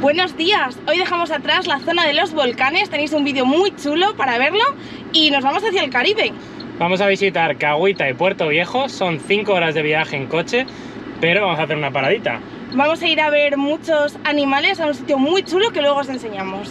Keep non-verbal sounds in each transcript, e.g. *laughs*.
Buenos días, hoy dejamos atrás la zona de los volcanes, tenéis un vídeo muy chulo para verlo y nos vamos hacia el Caribe. Vamos a visitar Cahuita y Puerto Viejo, son 5 horas de viaje en coche, pero vamos a hacer una paradita. Vamos a ir a ver muchos animales a un sitio muy chulo que luego os enseñamos.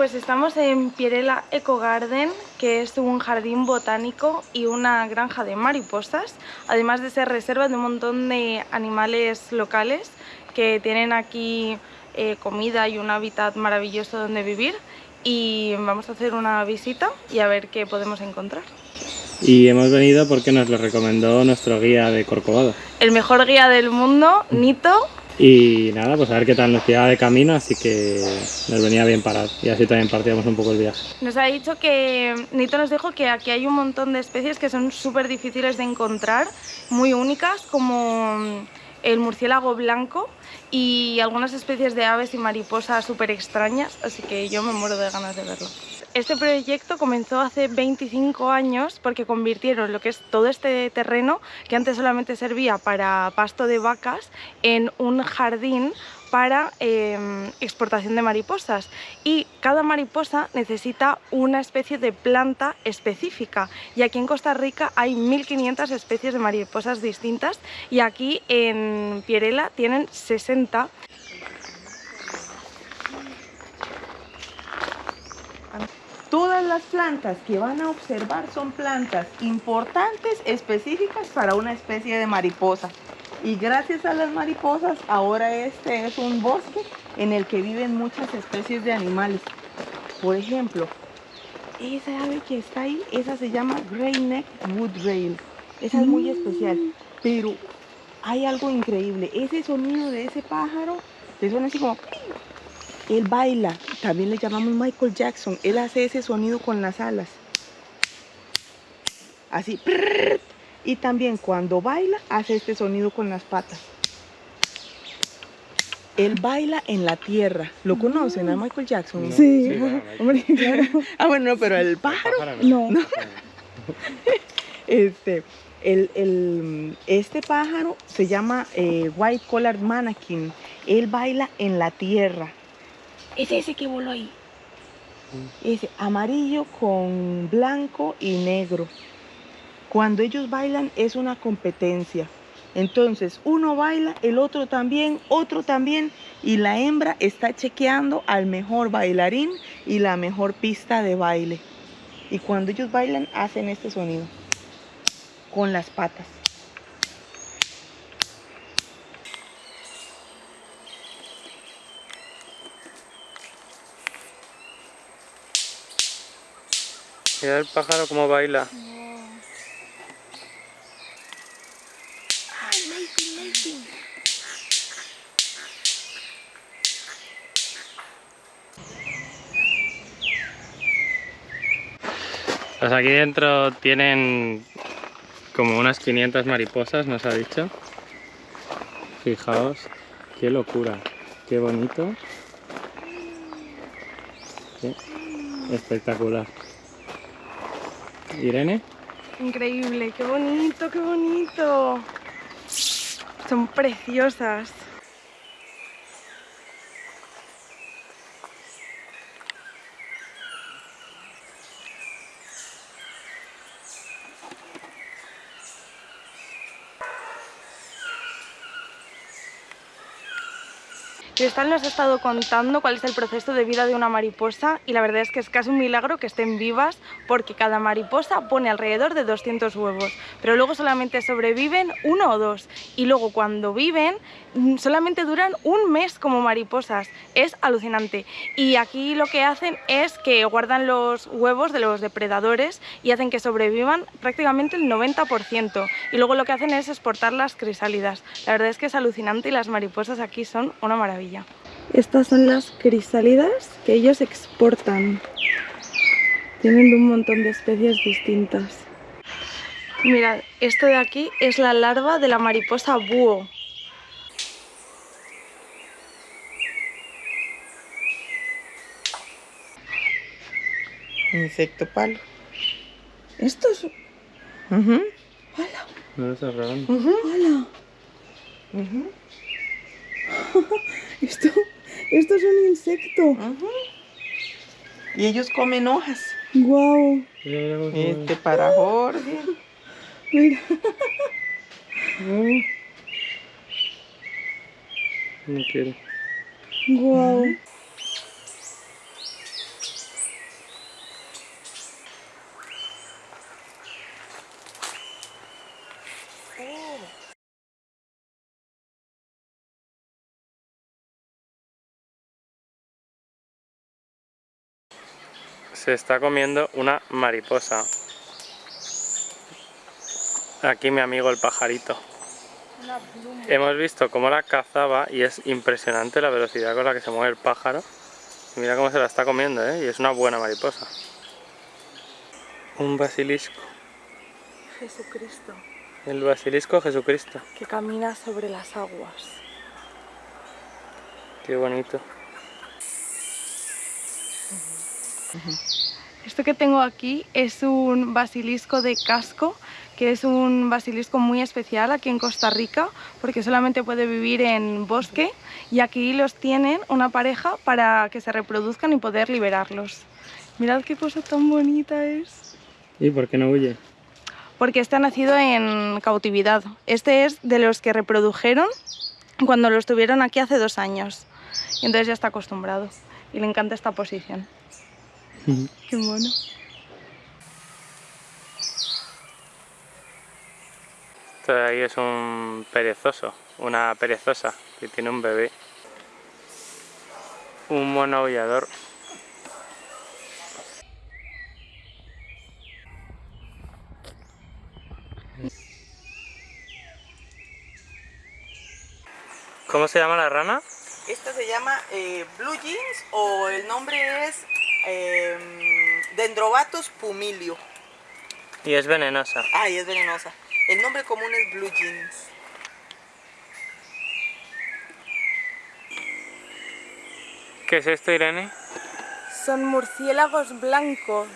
Pues estamos en Pierela Eco Garden, que es un jardín botánico y una granja de mariposas, además de ser reserva de un montón de animales locales que tienen aquí eh, comida y un hábitat maravilloso donde vivir y vamos a hacer una visita y a ver qué podemos encontrar. Y hemos venido porque nos lo recomendó nuestro guía de Corcovado. El mejor guía del mundo, Nito, y nada, pues a ver qué tal nos quedaba de camino, así que nos venía bien parar y así también partíamos un poco el viaje. Nos ha dicho que, Nito nos dijo que aquí hay un montón de especies que son súper difíciles de encontrar, muy únicas, como el murciélago blanco y algunas especies de aves y mariposas súper extrañas, así que yo me muero de ganas de verlo. Este proyecto comenzó hace 25 años porque convirtieron lo que es todo este terreno, que antes solamente servía para pasto de vacas, en un jardín para em, exportación de mariposas. Y cada mariposa necesita una especie de planta específica. Y aquí en Costa Rica hay 1500 especies de mariposas distintas y aquí en Pierela tienen 60 Todas las plantas que van a observar son plantas importantes, específicas para una especie de mariposa. Y gracias a las mariposas, ahora este es un bosque en el que viven muchas especies de animales. Por ejemplo, esa ave que está ahí, esa se llama Grey Neck Woodrail. Esa es muy especial, pero hay algo increíble. Ese sonido de ese pájaro, te suena así como él baila, también le llamamos Michael Jackson. Él hace ese sonido con las alas. Así. Y también cuando baila, hace este sonido con las patas. Él baila en la tierra. ¿Lo conocen a Michael Jackson? Sí. *laughs* ah, bueno, pero el pájaro. no. *laughs* este, el, este pájaro se llama eh, White Collar Mannequin. Él baila en la tierra. Es ese que voló ahí. Ese amarillo con blanco y negro. Cuando ellos bailan es una competencia. Entonces uno baila, el otro también, otro también y la hembra está chequeando al mejor bailarín y la mejor pista de baile. Y cuando ellos bailan hacen este sonido con las patas. Mira el pájaro como baila. Pues aquí dentro tienen como unas 500 mariposas, nos ha dicho. Fijaos, qué locura, qué bonito. espectacular. Irene. Increíble, qué bonito, qué bonito. Son preciosas. Cristal nos ha estado contando cuál es el proceso de vida de una mariposa y la verdad es que es casi un milagro que estén vivas porque cada mariposa pone alrededor de 200 huevos, pero luego solamente sobreviven uno o dos y luego cuando viven mm, solamente duran un mes como mariposas, es alucinante. Y aquí lo que hacen es que guardan los huevos de los depredadores y hacen que sobrevivan prácticamente el 90% y luego lo que hacen es exportar las crisálidas. La verdad es que es alucinante y las mariposas aquí son una maravilla. Estas son las crisálidas que ellos exportan. Tienen un montón de especies distintas. Mirad, esto de aquí es la larva de la mariposa búho. Insecto palo. Esto es... Ujú, No lo robando. ujú, ¡Hala! *laughs* Esto, esto es un insecto. ujú. Y ellos comen hojas. Se Este para Jorge. Mira. No quiero. ¡Guau! Se está comiendo una mariposa. Aquí mi amigo el pajarito. Hemos visto cómo la cazaba y es impresionante la velocidad con la que se mueve el pájaro. Y mira cómo se la está comiendo, ¿eh? Y es una buena mariposa. Un basilisco. Jesucristo, El basilisco Jesucristo. que camina sobre las aguas. Qué bonito. Esto que tengo aquí es un basilisco de casco, que es un basilisco muy especial aquí en Costa Rica, porque solamente puede vivir en bosque y aquí los tienen una pareja para que se reproduzcan y poder liberarlos. Mirad qué cosa tan bonita es. ¿Y por qué no huye? Porque este ha nacido en cautividad. Este es de los que reprodujeron cuando los tuvieron aquí hace dos años. Y entonces ya está acostumbrado. Y le encanta esta posición. *laughs* Qué mono. Esto de ahí es un perezoso, una perezosa que tiene un bebé. Un mono aullador. ¿Cómo se llama la rana? Esta se llama eh, Blue Jeans o el nombre es eh, Dendrobatus pumilio. Y es venenosa. Ay, es venenosa. El nombre común es Blue Jeans. ¿Qué es esto, Irene? Son murciélagos blancos.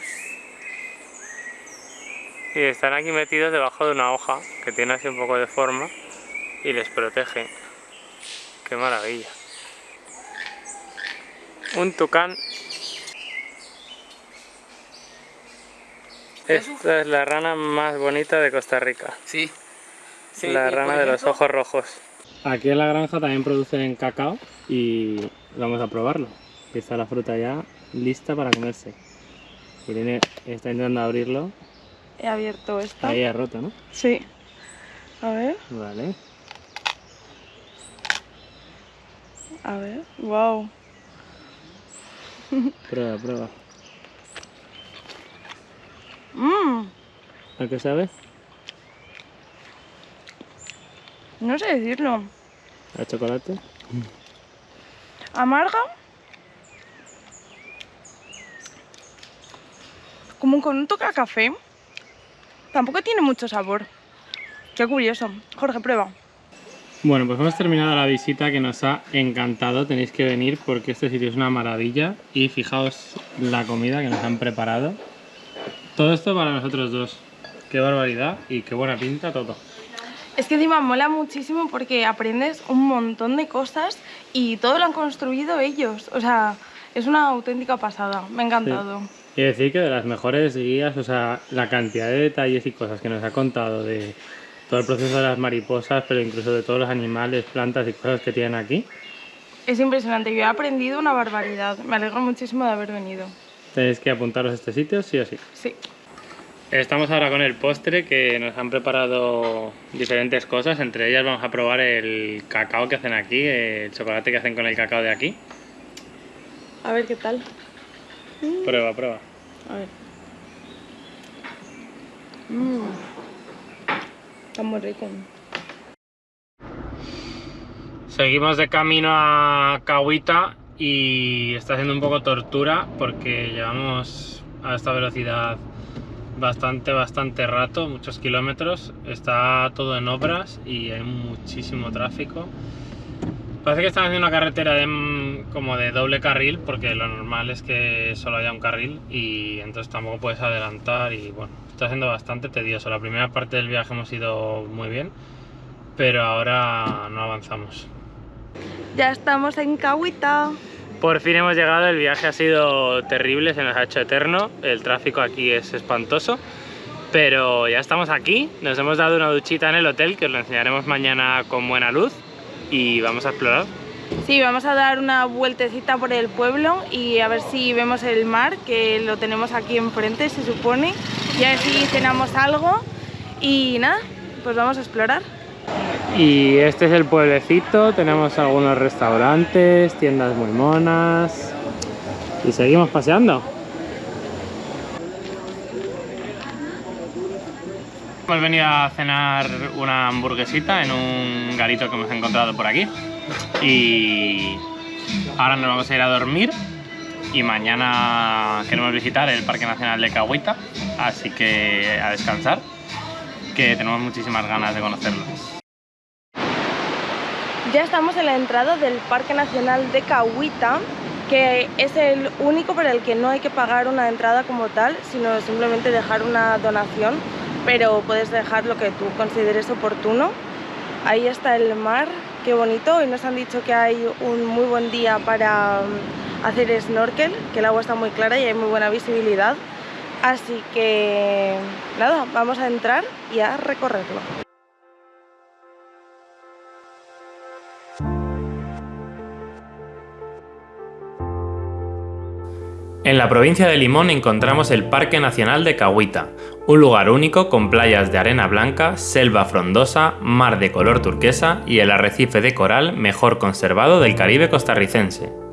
Y están aquí metidos debajo de una hoja que tiene así un poco de forma y les protege. ¡Qué maravilla! Un tucán. Esta es la rana más bonita de Costa Rica. Sí. la rana de los ojos rojos. Aquí en la granja también producen cacao y vamos a probarlo. Aquí está la fruta ya lista para comerse. Irene está intentando abrirlo. He abierto esta. Ahí ha roto, ¿no? Sí. A ver, Vale. a ver. Wow. Prueba, prueba. Mmm. ¿A qué sabe? No sé decirlo. ¿A chocolate? Amarga. Como con un toque a café. Tampoco tiene mucho sabor. Qué curioso. Jorge, prueba. Bueno, pues hemos terminado la visita que nos ha encantado. Tenéis que venir porque este sitio es una maravilla. Y fijaos la comida que nos han preparado. Todo esto para nosotros dos. Qué barbaridad y qué buena pinta todo. Es que encima mola muchísimo porque aprendes un montón de cosas y todo lo han construido ellos. O sea, es una auténtica pasada. Me ha encantado. Y decir que de las mejores guías, o sea, la cantidad de detalles y cosas que nos ha contado de todo el proceso de las mariposas, pero incluso de todos los animales, plantas y cosas que tienen aquí. Es impresionante. Yo he aprendido una barbaridad. Me alegro muchísimo de haber venido. Tenéis que apuntaros a este sitio, sí o sí. Sí. Estamos ahora con el postre que nos han preparado diferentes cosas, entre ellas vamos a probar el cacao que hacen aquí, el chocolate que hacen con el cacao de aquí. A ver qué tal. Prueba, prueba. A ver. Mmm. Está muy rico. Seguimos de camino a Cahuita y está haciendo un poco tortura porque llevamos a esta velocidad bastante, bastante rato, muchos kilómetros. Está todo en obras y hay muchísimo tráfico. Parece que están haciendo una carretera de, como de doble carril, porque lo normal es que solo haya un carril y entonces tampoco puedes adelantar y bueno, está siendo bastante tedioso. La primera parte del viaje hemos ido muy bien, pero ahora no avanzamos. Ya estamos en Cahuita. Por fin hemos llegado, el viaje ha sido terrible, se nos ha hecho eterno, el tráfico aquí es espantoso, pero ya estamos aquí, nos hemos dado una duchita en el hotel que os lo enseñaremos mañana con buena luz y vamos a explorar. Sí, vamos a dar una vueltecita por el pueblo y a ver si vemos el mar, que lo tenemos aquí enfrente, se supone. Y a ver si cenamos algo. Y nada, pues vamos a explorar. Y este es el pueblecito, tenemos algunos restaurantes, tiendas muy monas. Y seguimos paseando. Hemos venido a cenar una hamburguesita en un garito que hemos encontrado por aquí. Y ahora nos vamos a ir a dormir. Y mañana queremos visitar el Parque Nacional de Cahuita, así que a descansar, que tenemos muchísimas ganas de conocerlo. Ya estamos en la entrada del Parque Nacional de Cahuita, que es el único para el que no hay que pagar una entrada como tal, sino simplemente dejar una donación, pero puedes dejar lo que tú consideres oportuno. Ahí está el mar, qué bonito, y nos han dicho que hay un muy buen día para mm, hacer snorkel, que el agua está muy clara y hay muy buena visibilidad. Así que nada, vamos a entrar y a recorrerlo. En la provincia de Limón encontramos el Parque Nacional de Cahuita, un lugar único con playas de arena blanca, selva frondosa, mar de color turquesa y el arrecife de coral mejor conservado del Caribe costarricense.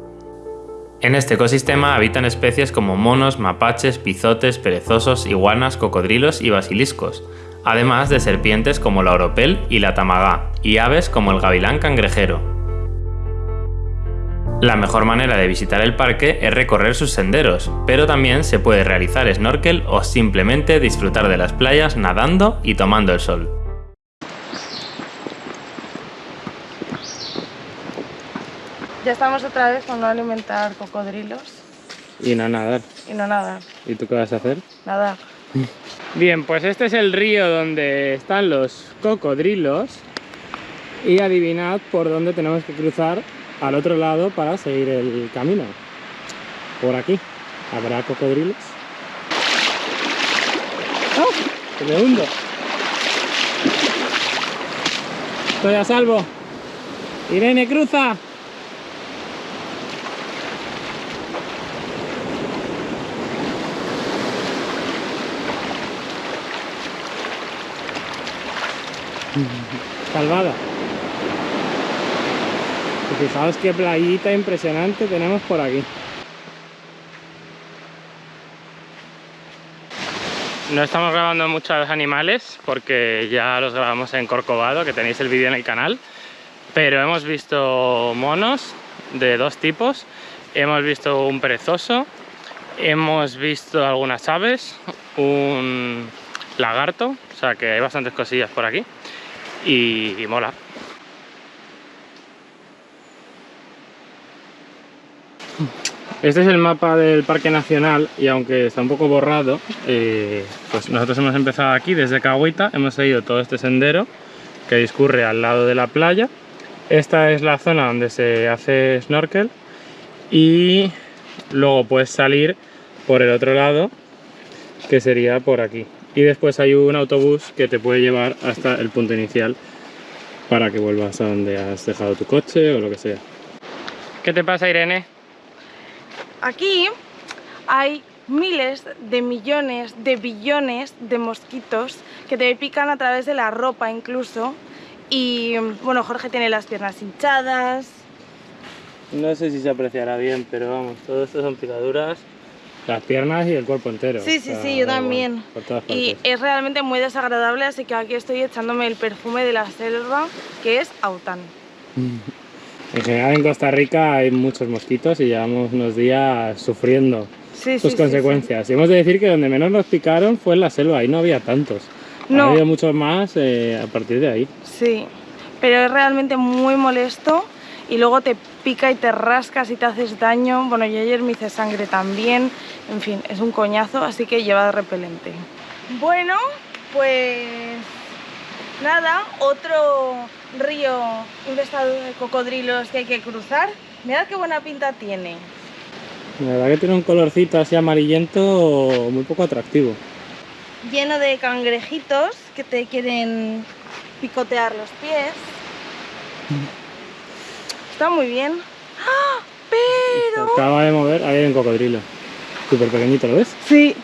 En este ecosistema habitan especies como monos, mapaches, pizotes, perezosos, iguanas, cocodrilos y basiliscos, además de serpientes como la oropel y la tamagá, y aves como el gavilán cangrejero. La mejor manera de visitar el parque es recorrer sus senderos, pero también se puede realizar snorkel o simplemente disfrutar de las playas nadando y tomando el sol. Ya estamos otra vez con no alimentar cocodrilos Y no nadar. y no nadar, ¿Y tú qué vas a hacer? nadar. *laughs* Bien, pues este es el río donde están los cocodrilos y adivinad por dónde tenemos que cruzar al otro lado para seguir el camino. Por aquí. ¿Habrá cocodrilos? ¡Ah! ¡Que me hundo! Estoy a salvo. Irene, cruza. Salvada. Y fijaos qué playita impresionante tenemos por aquí. No estamos grabando muchos animales porque ya los grabamos en Corcovado, que tenéis el vídeo en el canal. Pero hemos visto monos de dos tipos. Hemos visto un perezoso. Hemos visto algunas aves. Un lagarto. O sea que hay bastantes cosillas por aquí. Y, mola. Este es el mapa del Parque Nacional y aunque está un poco borrado, eh, pues nosotros hemos empezado aquí desde Cahuita, hemos seguido todo este sendero que discurre al lado de la playa. Esta es la zona donde se hace snorkel y luego puedes salir por el otro lado, que sería por aquí. Y después hay un autobús que te puede llevar hasta el punto inicial para que vuelvas a donde has dejado tu coche o lo que sea. ¿Qué te pasa, Irene? Aquí hay miles de millones de billones de mosquitos que te pican a través de la ropa incluso. Y bueno, Jorge tiene las piernas hinchadas. No sé si se apreciará bien, pero vamos, todo esto son picaduras, las piernas y el cuerpo entero. Sí, sí, sí, yo también. por todas Y es realmente muy desagradable, así que aquí estoy echándome el perfume de la selva, que es Autan. En general en Costa Rica hay muchos mosquitos y llevamos unos días sufriendo Sí, sus sí, sí, consecuencias. Y hemos de decir que donde menos nos picaron fue en la selva, ahí no había tantos. No. Ha habido muchos más eh, a partir de ahí. Sí, pero es realmente muy molesto y luego te pica y te rascas y te haces daño. Bueno, yo ayer me hice sangre también. En fin, es un coñazo, así que lleva repelente. Bueno, pues nada, otro río infestado de cocodrilos que hay que cruzar. Mirad qué buena pinta tiene. La verdad que tiene un colorcito así amarillento muy poco atractivo. Lleno de cangrejitos que te quieren picotear los pies. Está muy bien. ¡Ah! Se Pero... acaba de mover, ahí hay un cocodrilo. Súper pequeñito, ¿lo ves? Sí,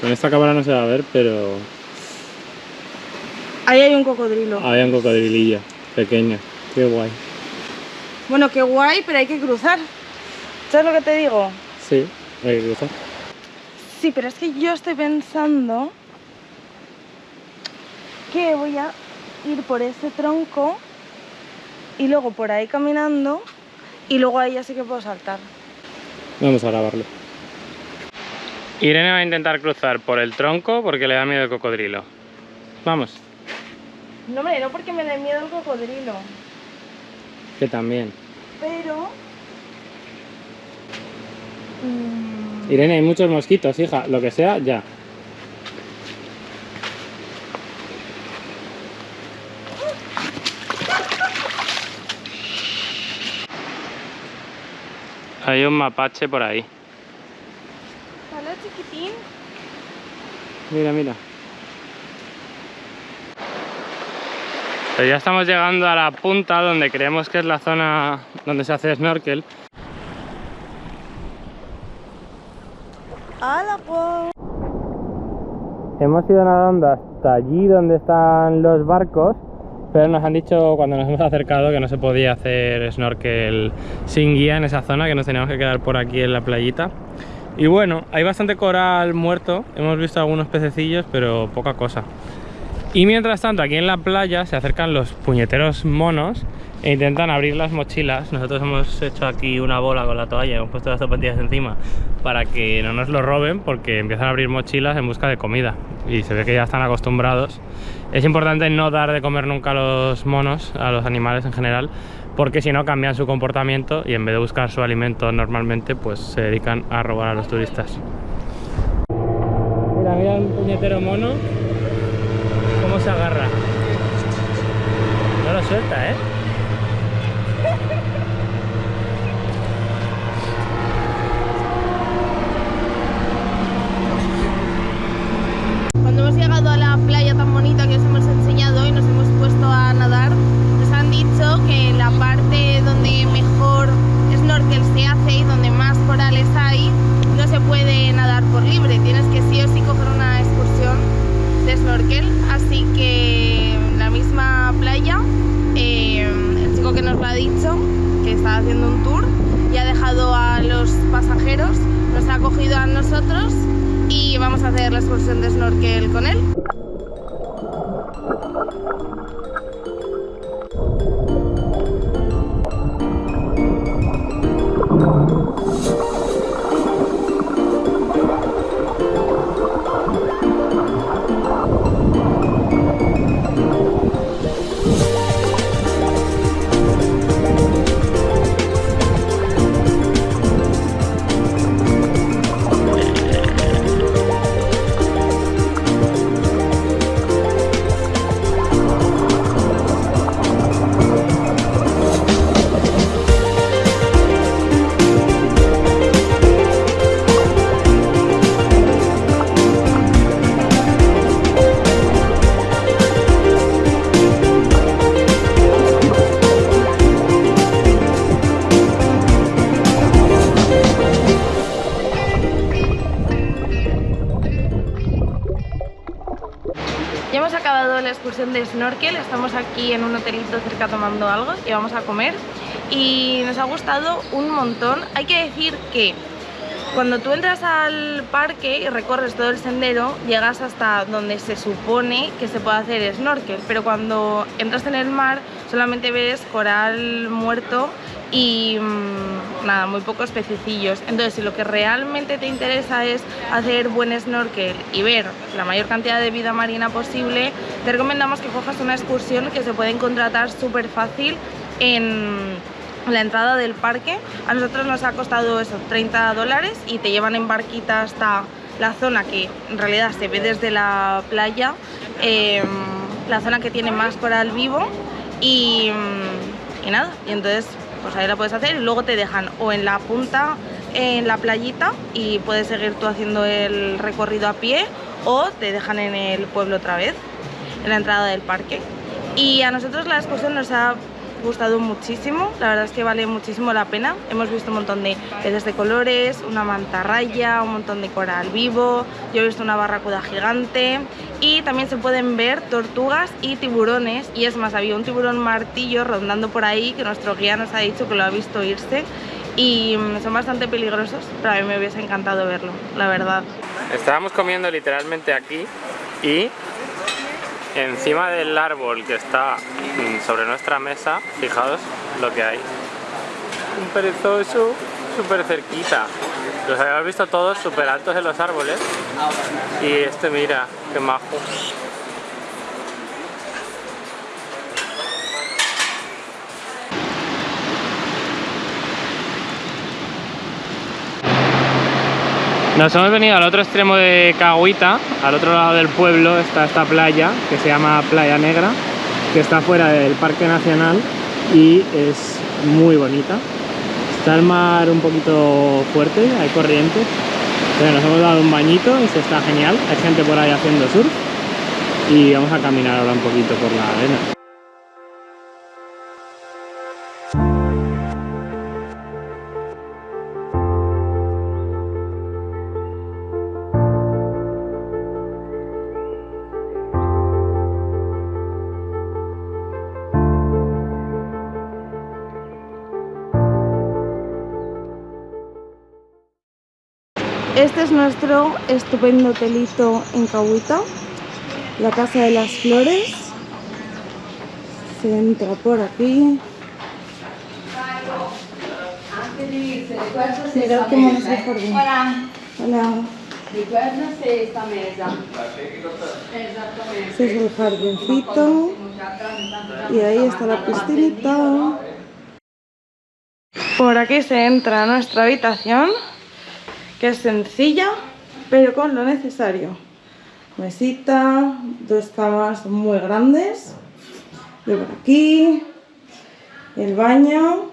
Con esta cámara no se va a ver, pero ahí hay un cocodrilo. había un cocodrilillo pequeño. Qué guay. Bueno, qué guay, pero hay que cruzar. ¿Sabes lo que te digo? Sí, hay que cruzar. Sí, pero es que yo estoy pensando que voy a ir por ese tronco y luego por ahí caminando y luego ahí ya sí que puedo saltar. Vamos a grabarlo. Irene va a intentar cruzar por el tronco porque le da miedo el cocodrilo. Vamos, No, hombre, no porque me dé miedo el cocodrilo, que también. pero... mm, Irene, hay muchos mosquitos, hija. Lo que sea, ya. Hay un mapache por ahí. Hola, chiquitín. Mira, mira. Pero ya estamos llegando a la punta donde creemos que es la zona donde se hace snorkel. ¡Hala! Hemos ido nadando hasta allí donde están los barcos, pero nos han dicho cuando nos hemos acercado que no se podía hacer snorkel sin guía en esa zona, que nos teníamos que quedar por aquí en la playita. Y bueno, hay bastante coral muerto, hemos visto algunos pececillos, pero poca cosa. Y mientras tanto, aquí en la playa se acercan los puñeteros monos e intentan abrir las mochilas. Nosotros hemos hecho aquí una bola con la toalla, hemos puesto las zapatillas encima para que no nos lo roben porque empiezan a abrir mochilas en busca de comida y se ve que ya están acostumbrados. Es importante no dar de comer nunca a los monos, a los animales en general, porque si no cambian su comportamiento y en vez de buscar su alimento normalmente, pues se dedican a robar a los turistas. Mira, mira un puñetero mono cómo se agarra. No lo suelta, ¿eh? Cuando hemos llegado a la playa tan bonita que os hemos enseñado y nos hemos puesto a nadar, nos han dicho que la parte donde mejor snorkel se hace y donde más corales hay, no se puede nadar por libre, tienes que sí o sí coger una excursión de snorkel, así que en la misma playa, eh, el chico que nos lo ha dicho, que está haciendo un tour, y ha dejado a los pasajeros, nos ha cogido a nosotros y vamos a hacer la excursión de snorkel con él. Aquí en un hotelito cerca tomando algo y vamos a comer y nos ha gustado un montón. Hay que decir que cuando tú entras al parque y recorres todo el sendero, llegas hasta donde se supone que se puede hacer snorkel, pero cuando entras en el mar solamente ves coral muerto y mmm, nada, muy pocos pececillos. Entonces, si lo que realmente te interesa es hacer buen snorkel y ver la mayor cantidad de vida marina posible, te recomendamos que cojas una excursión que se pueden contratar súper fácil en la entrada del parque. A nosotros nos ha costado eso, 30 dólares y te llevan en barquita hasta la zona que en realidad se ve desde la playa, em, la zona que tiene más coral vivo y, y nada, y entonces pues ahí la puedes hacer y luego te dejan o en la punta en la playita y puedes seguir tú haciendo el recorrido a pie o te dejan en el pueblo otra vez, la entrada del parque. Y a nosotros la excursión nos ha gustado muchísimo, la verdad es que vale muchísimo la pena. Hemos visto un montón de peces de colores, una mantarraya, un montón de coral vivo, yo he visto una barracuda gigante y también se pueden ver tortugas y tiburones y es más, había un tiburón martillo rondando por ahí que nuestro guía nos ha dicho que lo ha visto irse y mm, son bastante peligrosos, pero a mí me hubiese encantado verlo, la verdad. Estábamos comiendo literalmente aquí y encima del árbol que está mm, sobre nuestra mesa, fijaos lo que hay. Un perezoso súper cerquita. Los habíamos visto todos súper altos en los árboles. Y este mira, qué majo. Nos hemos venido al otro extremo de Cahuita, al otro lado del pueblo está esta playa que se llama Playa Negra, que está fuera del Parque Nacional y es muy bonita. Está el mar un poquito fuerte, hay corrientes, pero nos hemos dado un bañito y se está genial. Hay gente por ahí haciendo surf y vamos a caminar ahora un poquito por la arena. Es nuestro estupendo hotelito en Cahuita, la Casa de las Flores. Se entra por aquí. Mirad cómo el jardín. Hola. Este es el jardincito. Y ahí está la piscinita. Por aquí se entra a nuestra habitación que es sencilla, pero con lo necesario. Mesita, dos camas muy grandes, de por aquí, el baño,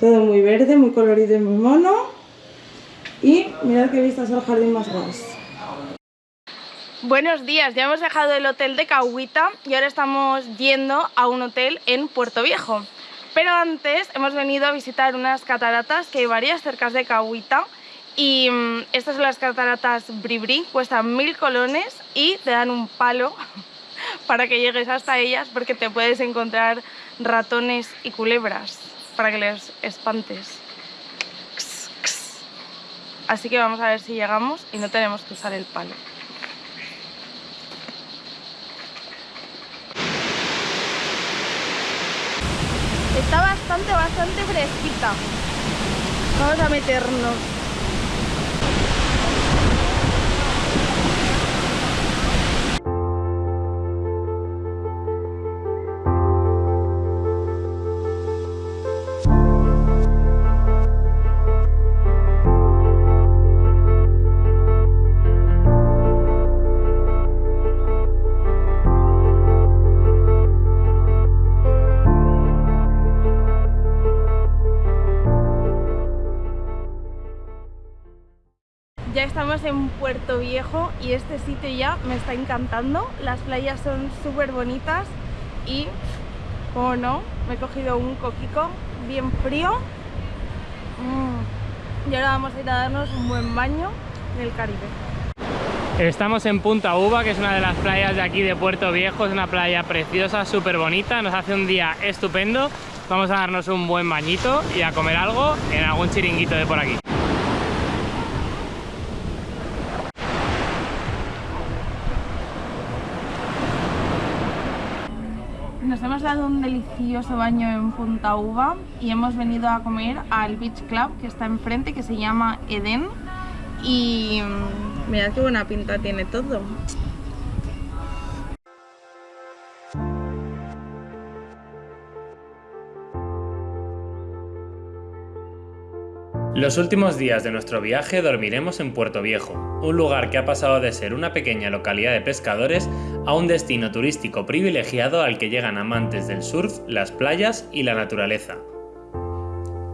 todo muy verde, muy colorido y muy mono. Y mirad qué vistas al jardín más guays. Buenos días, ya hemos dejado el hotel de Cahuita y ahora estamos yendo a un hotel en Puerto Viejo. Pero antes hemos venido a visitar unas cataratas que hay varias cerca de Cahuita y mm, estas son las cataratas Bribri, cuestan mil colones y te dan un palo *laughs* para que llegues hasta ellas porque te puedes encontrar ratones y culebras para que les espantes. Así que vamos a ver si llegamos y no tenemos que usar el palo. Está bastante, bastante fresquita. Vamos a meternos. Puerto Viejo y este sitio ya me está encantando. Las playas son súper bonitas y, como no, me he cogido un coquico bien frío. Mm. Y ahora vamos a ir a darnos un buen baño en el Caribe. Estamos en Punta Uva, que es una de las playas de aquí de Puerto Viejo. Es una playa preciosa, súper bonita. Nos hace un día estupendo. Vamos a darnos un buen bañito y a comer algo en algún chiringuito de por aquí. Nos hemos dado un delicioso baño en Punta Uva y hemos venido a comer al Beach Club que está enfrente, que se llama Eden. Y mm, mirad qué buena pinta tiene todo. Los últimos días de nuestro viaje dormiremos en Puerto Viejo, un lugar que ha pasado de ser una pequeña localidad de pescadores a un destino turístico privilegiado al que llegan amantes del surf, las playas y la naturaleza.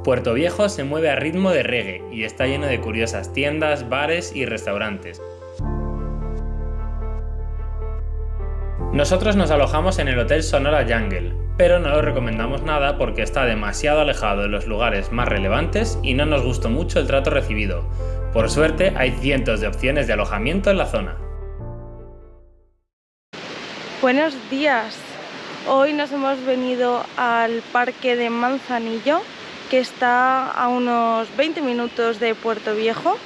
Puerto Viejo se mueve a ritmo de reggae y está lleno de curiosas tiendas, bares y restaurantes. Nosotros nos alojamos en el Hotel Sonora Jungle, pero no lo recomendamos nada porque está demasiado alejado de los lugares más relevantes y no nos gustó mucho el trato recibido. Por suerte hay cientos de opciones de alojamiento en la zona. Buenos días. Hoy nos hemos venido al parque de Manzanillo, que está a unos 20 minutos de Puerto Viejo.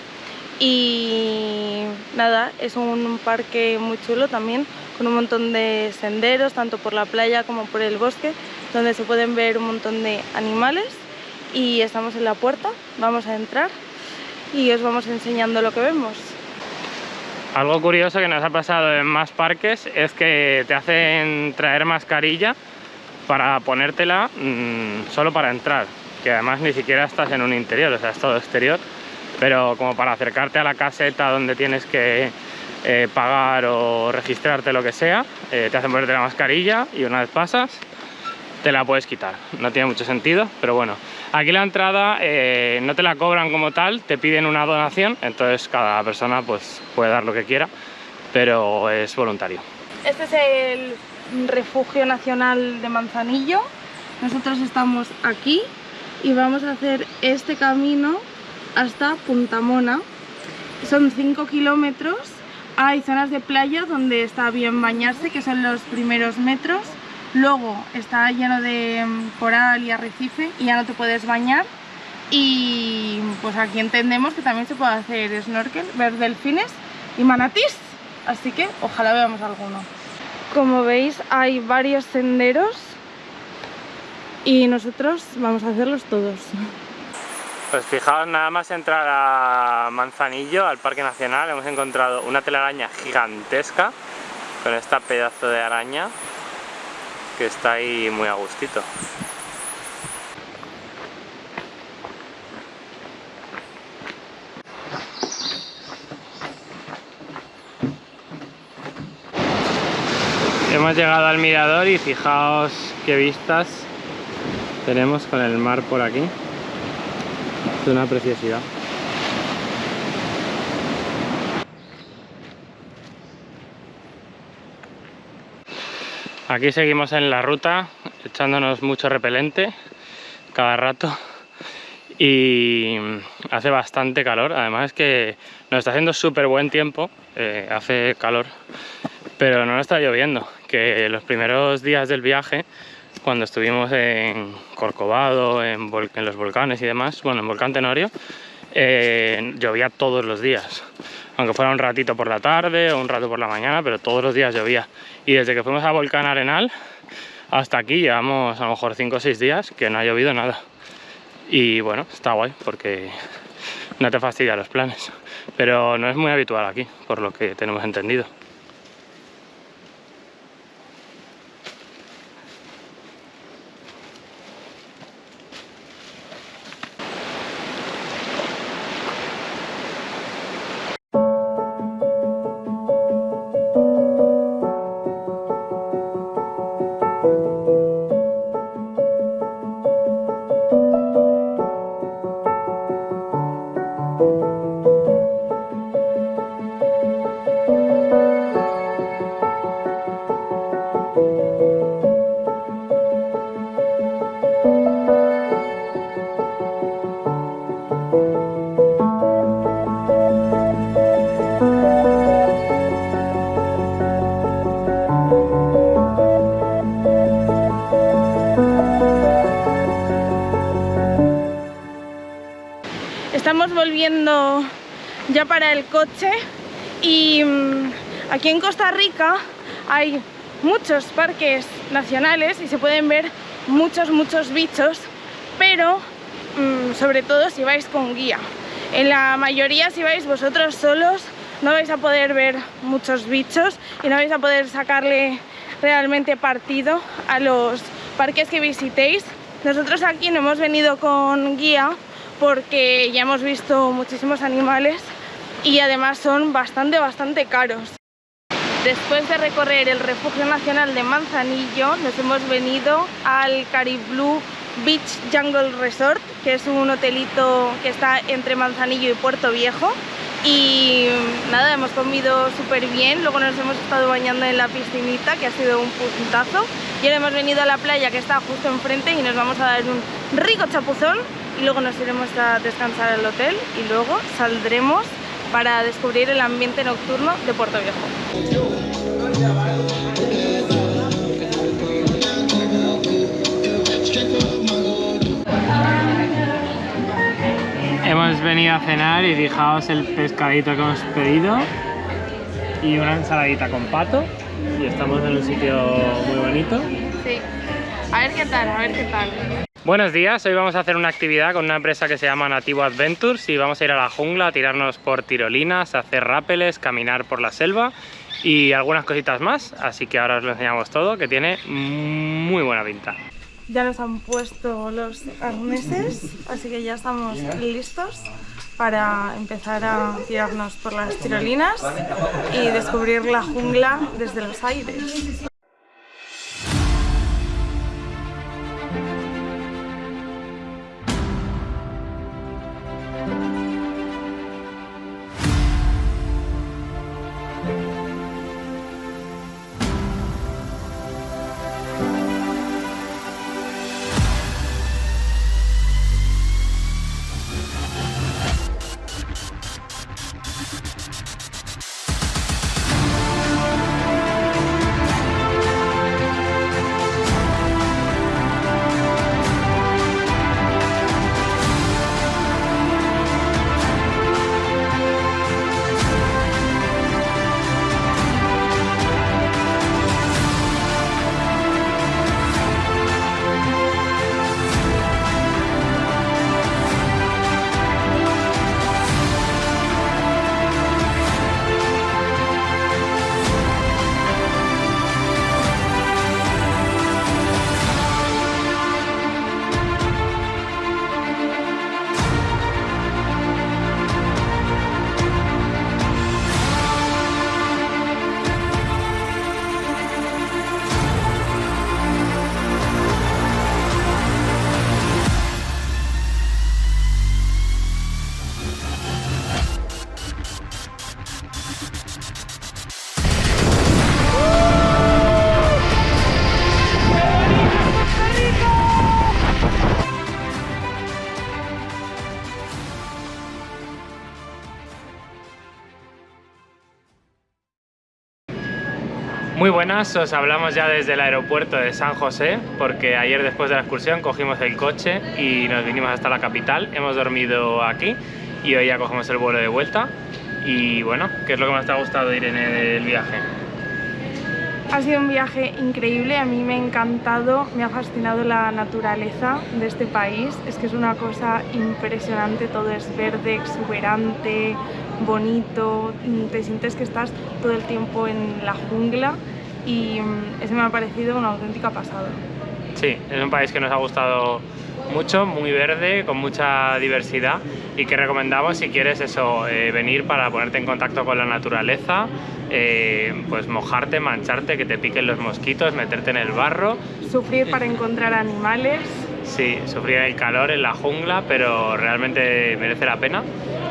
Y nada, es un parque muy chulo también, con un montón de senderos, tanto por la playa como por el bosque, donde se pueden ver un montón de animales. Y estamos en la puerta, vamos a entrar y os vamos enseñando lo que vemos. Algo curioso que nos ha pasado en más parques es que te hacen traer mascarilla para ponértela mmm, solo para entrar, que además ni siquiera estás en un interior, o sea, es todo exterior, pero como para acercarte a la caseta donde tienes que eh, pagar o registrarte lo que sea, eh, te hacen ponerte la mascarilla y una vez pasas te la puedes quitar. No tiene mucho sentido, pero bueno. Aquí la entrada eh, no te la cobran como tal, te piden una donación, entonces cada persona pues puede dar lo que quiera, pero es voluntario. Este es el refugio nacional de Manzanillo. Nosotros estamos aquí y vamos a hacer este camino hasta Puntamona. Son 5 kilómetros. Hay zonas de playa donde está bien bañarse, que son los primeros metros. Luego está lleno de mm, coral y arrecife y ya no te puedes bañar. Y pues aquí entendemos que también se puede hacer snorkel, ver delfines y manatís. Así que ojalá veamos alguno. Como veis hay varios senderos y nosotros vamos a hacerlos todos. Pues fijaos, nada más entrar a Manzanillo, al Parque Nacional, hemos encontrado una telaraña gigantesca con esta pedazo de araña que está ahí muy a gustito. Hemos llegado al mirador y fijaos qué vistas tenemos con el mar por aquí. Es una preciosidad. Aquí seguimos en la ruta echándonos mucho repelente cada rato y hace bastante calor, además es que nos está haciendo súper buen tiempo, eh, hace calor, pero no nos está lloviendo, que los primeros días del viaje, cuando estuvimos en Corcovado, en, los volcanes y demás, bueno, en Volcán Tenorio, eh, llovía todos los días aunque fuera un ratito por la tarde o un rato por la mañana, pero todos los días llovía. Y desde que fuimos a Volcán Arenal hasta aquí llevamos a lo mejor 5 o 6 días que no ha llovido nada. Y bueno, está guay porque no te fastidia los planes. Pero no es muy habitual aquí, por lo que tenemos entendido. Para el coche y mm, aquí en Costa Rica hay muchos parques nacionales y se pueden ver muchos, muchos bichos, pero mmm, sobre todo si vais con guía. En la mayoría si vais vosotros solos no vais a poder ver muchos bichos y no vais a poder sacarle realmente partido a los parques que visitéis. Nosotros aquí no hemos venido con guía porque ya hemos visto muchísimos animales y además son bastante, bastante caros. Después de recorrer el Refugio Nacional de Manzanillo, nos hemos venido al Caribblue Beach Jungle Resort, que es un hotelito que está entre Manzanillo y Puerto Viejo. Y nada, hemos comido súper bien, luego nos hemos estado bañando en la piscinita, que ha sido un puntazo. Y ahora hemos venido a la playa que está justo enfrente y nos vamos a dar un rico chapuzón y luego nos iremos a descansar al hotel y luego saldremos para descubrir el ambiente nocturno de Puerto Viejo. Hemos venido a cenar y fijaos el pescadito que hemos pedido y una ensaladita con pato y estamos en un sitio muy bonito. Sí, a ver qué tal, a ver qué tal. Buenos días, hoy vamos a hacer una actividad con una empresa que se llama Nativo Adventures y vamos a ir a la jungla a tirarnos por tirolinas, hacer rápeles, caminar por la selva y algunas cositas más, así que ahora os lo enseñamos todo, que tiene muy buena pinta. Ya nos han puesto los arneses, así que ya estamos listos para empezar a tirarnos por las tirolinas y descubrir la jungla desde los aires. Os hablamos ya desde el aeropuerto de San José porque ayer después de la excursión cogimos el coche y nos vinimos hasta la capital, hemos dormido aquí y hoy ya cogemos el vuelo de vuelta. Y bueno, ¿qué es lo que más te ha gustado Irene del viaje? Ha sido un viaje increíble, a mí me ha encantado, me ha fascinado la naturaleza de este país, es que es una cosa impresionante, todo es verde, exuberante, bonito, te sientes que estás todo el tiempo en la jungla y mm, eso me ha parecido una auténtica pasada. Sí, es un país que nos ha gustado mucho, muy verde, con mucha diversidad y que recomendamos si quieres eso, eh, venir para ponerte en contacto con la naturaleza, eh, pues mojarte, mancharte, que te piquen los mosquitos, meterte en el barro. Sufrir para encontrar animales. Sí, sufrir el calor en la jungla, pero realmente merece la pena.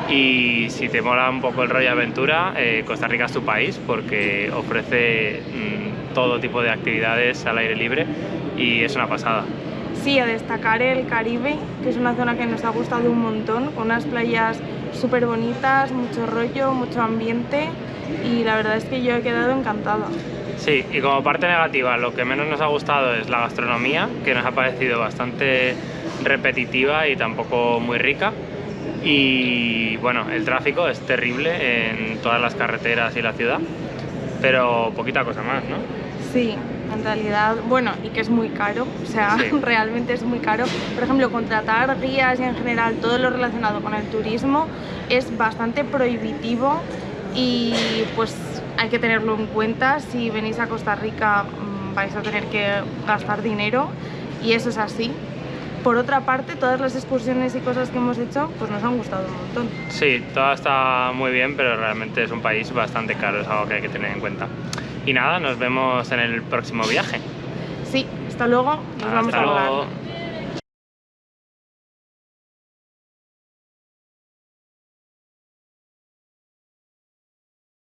Y si te mola un poco el rollo aventura, eh, Costa Rica es tu país porque ofrece mm, todo tipo de actividades al aire libre y es una pasada. Sí, a destacar el Caribe, que es una zona que nos ha gustado un montón, con unas playas súper bonitas, mucho rollo, mucho ambiente y la verdad es que yo he quedado encantada. Sí, y como parte negativa, lo que menos nos ha gustado es la gastronomía, que nos ha parecido bastante repetitiva y tampoco muy rica. Y bueno, el tráfico es terrible en todas las carreteras y la ciudad, pero poquita cosa más, ¿no? Sí, en realidad, bueno, y que es muy caro, o sea, Sí. *laughs* realmente es muy caro. Por ejemplo, contratar guías y en general todo lo relacionado con el turismo es bastante prohibitivo y pues hay que tenerlo en cuenta. Si venís a Costa Rica mm, vais a tener que gastar dinero y eso es así. Por otra parte, todas las excursiones y cosas que hemos hecho, pues nos han gustado un montón. Sí, todo está muy bien, pero realmente es un país bastante caro, es algo que hay que tener en cuenta. Y nada, nos vemos en el próximo viaje. Sí, hasta luego, nos vamos Hasta a volar. luego.